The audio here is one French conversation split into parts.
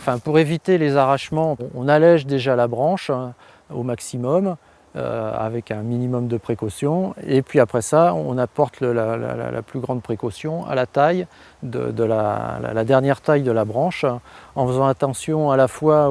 Enfin, pour éviter les arrachements, on allège déjà la branche hein, au maximum euh, avec un minimum de précaution. Et puis après ça, on apporte la, plus grande précaution à la taille, de, la, dernière taille de la branche, en faisant attention à la fois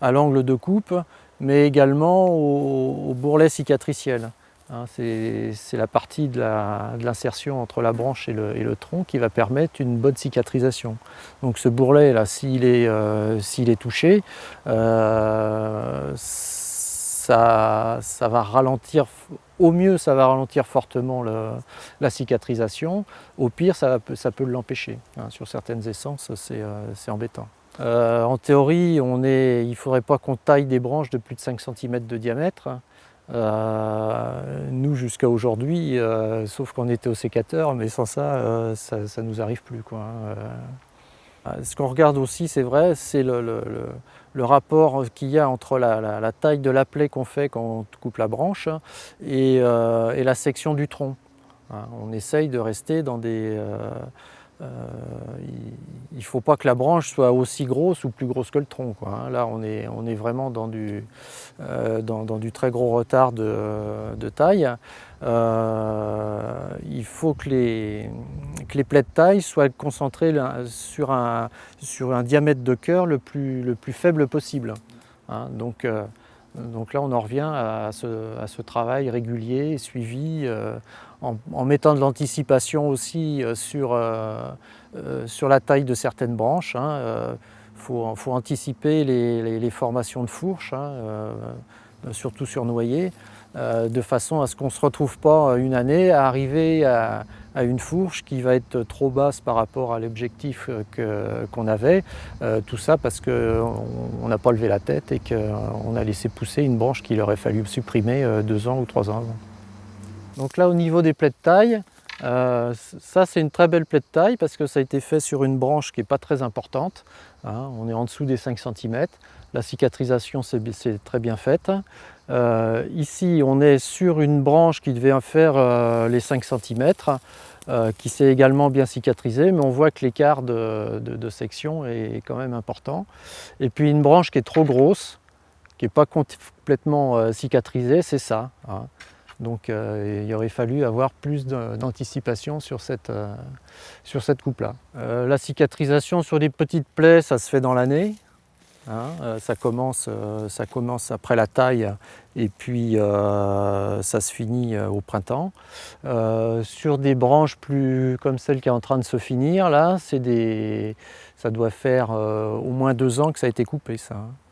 à l'angle de coupe, mais également au, bourrelet cicatriciel. Hein, c'est la partie de l'insertion entre la branche et le, tronc qui va permettre une bonne cicatrisation. Donc ce bourrelet là, s'il est, euh, touché, euh, ça, va ralentir, au mieux ça va ralentir fortement la cicatrisation, au pire ça, peut l'empêcher. Hein, sur certaines essences c'est euh, embêtant. en théorie, il ne faudrait pas qu'on taille des branches de plus de 5 cm de diamètre. Euh, nous, jusqu'à aujourd'hui, euh, sauf qu'on était au sécateur, mais sans ça, euh, ça, ne nous arrive plus. Quoi, hein, Ce qu'on regarde aussi, c'est vrai, c'est le, rapport qu'il y a entre la, taille de la plaie qu'on fait quand on coupe la branche et, la section du tronc. Hein. on essaye de rester dans des euh, il ne faut pas que la branche soit aussi grosse ou plus grosse que le tronc. Hein. Là, on est, vraiment dans du, euh, dans, du très gros retard de, taille. Euh, il faut que les, plaies de taille soient concentrées sur un, diamètre de cœur le plus, le plus faible possible. Hein. Donc, donc là, on en revient à ce, travail régulier suivi euh, en, mettant de l'anticipation aussi euh, euh, sur, la taille de certaines branches. Il hein, faut, anticiper les, formations de fourches, hein, surtout sur noyer, de façon à ce qu'on ne se retrouve pas une année à arriver à, à une fourche qui va être trop basse par rapport à l'objectif qu'on avait. Euh, tout ça parce qu'on n'a pas levé la tête et qu'on a laissé pousser une branche qu'il aurait fallu supprimer euh, deux ans ou trois ans avant. Donc là au niveau des plaies de taille, euh, ça c'est une très belle plaie de taille parce que ça a été fait sur une branche qui n'est pas très importante. Hein. on est en dessous des 5 cm. La cicatrisation c'est très bien faite. Ici on est sur une branche qui devait faire les 5 cm. Euh, qui s'est également bien cicatrisé, mais on voit que l'écart de, section est quand même important. Et puis une branche qui est trop grosse, qui n'est pas complètement euh, cicatrisée, c'est ça. Hein. Donc euh, il aurait fallu avoir plus d'anticipation sur cette, sur cette coupe-là. la cicatrisation sur des petites plaies, ça se fait dans l'année. Hein, euh, ça, commence, euh, ça commence après la taille et puis euh, ça se finit au printemps. sur des branches plus comme celle qui est en train de se finir, là, des, ça doit faire au moins deux ans que ça a été coupé. Ça. Hein.